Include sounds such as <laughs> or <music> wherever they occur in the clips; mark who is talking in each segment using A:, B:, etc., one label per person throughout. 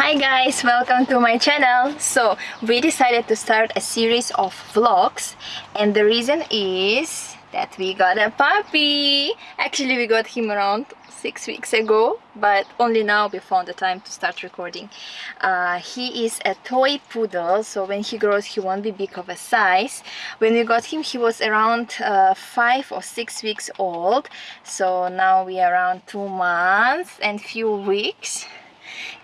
A: Hi guys, welcome to my channel. So we decided to start a series of vlogs and the reason is that we got a puppy. Actually we got him around six weeks ago but only now we found the time to start recording. Uh, he is a toy poodle so when he grows he won't be big of a size. When we got him he was around uh, five or six weeks old so now we are around two months and few weeks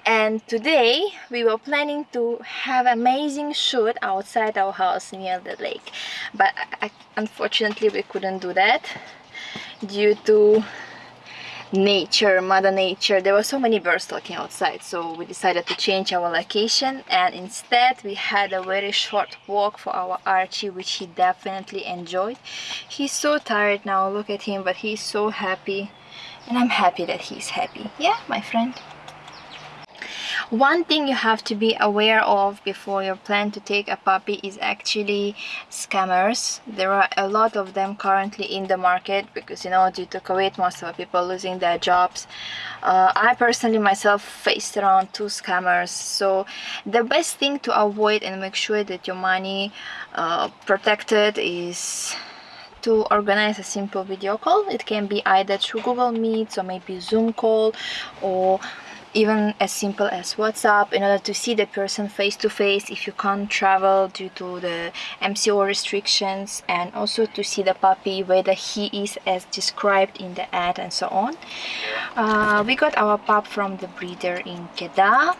A: and today we were planning to have amazing shoot outside our house near the lake. But I, unfortunately we couldn't do that due to nature mother nature. There were so many birds talking outside so we decided to change our location. And instead we had a very short walk for our Archie which he definitely enjoyed. He's so tired now look at him but he's so happy. And I'm happy that he's happy. Yeah my friend one thing you have to be aware of before you plan to take a puppy is actually scammers. There are a lot of them currently in the market because you know due to covid most of the people losing their jobs. Uh, i personally myself faced around two scammers. So the best thing to avoid and make sure that your money uh, protected is to organize a simple video call. It can be either through google meets or maybe zoom call or even as simple as WhatsApp in order to see the person face to face if you can't travel due to the MCO restrictions and also to see the puppy whether he is as described in the ad and so on. Uh, we got our pup from the breeder in Kedah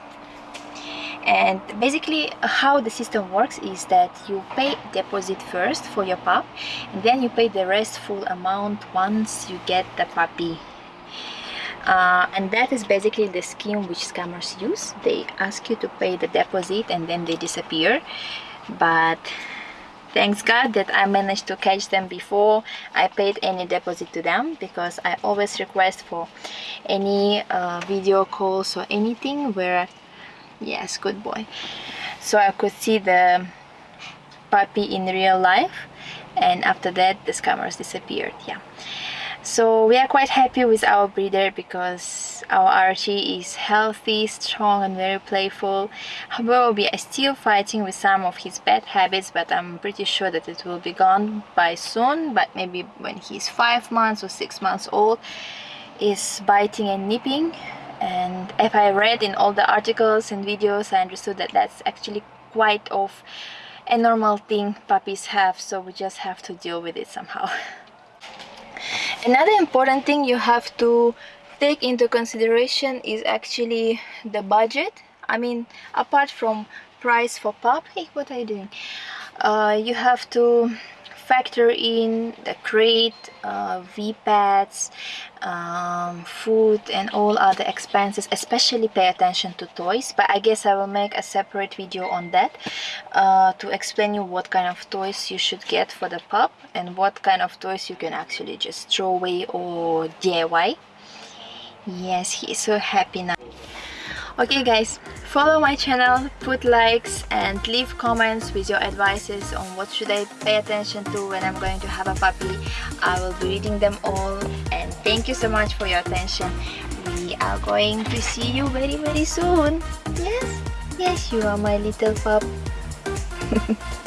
A: and basically how the system works is that you pay deposit first for your pup and then you pay the rest full amount once you get the puppy uh, and that is basically the scheme which scammers use. They ask you to pay the deposit and then they disappear. But thanks god that i managed to catch them before i paid any deposit to them because i always request for any uh, video calls or anything where yes good boy. So i could see the puppy in real life and after that the scammers disappeared yeah so we are quite happy with our breeder because our Archie is healthy, strong and very playful. However, we are still fighting with some of his bad habits but I'm pretty sure that it will be gone by soon but maybe when he's 5 months or 6 months old is biting and nipping and if I read in all the articles and videos I understood that that's actually quite of a normal thing puppies have so we just have to deal with it somehow. <laughs> Another important thing you have to take into consideration is actually the budget. I mean, apart from price for pup, hey, what are you doing? Uh, you have to factor in the crate, uh, V-pads, um, food and all other expenses especially pay attention to toys. But I guess I will make a separate video on that uh, to explain you what kind of toys you should get for the pup and what kind of toys you can actually just throw away or DIY yes he is so happy now. Okay guys follow my channel put likes and leave comments with your advices on what should I pay attention to when I'm going to have a puppy. I will be reading them all and thank you so much for your attention. We are going to see you very very soon. Yes yes you are my little pup <laughs>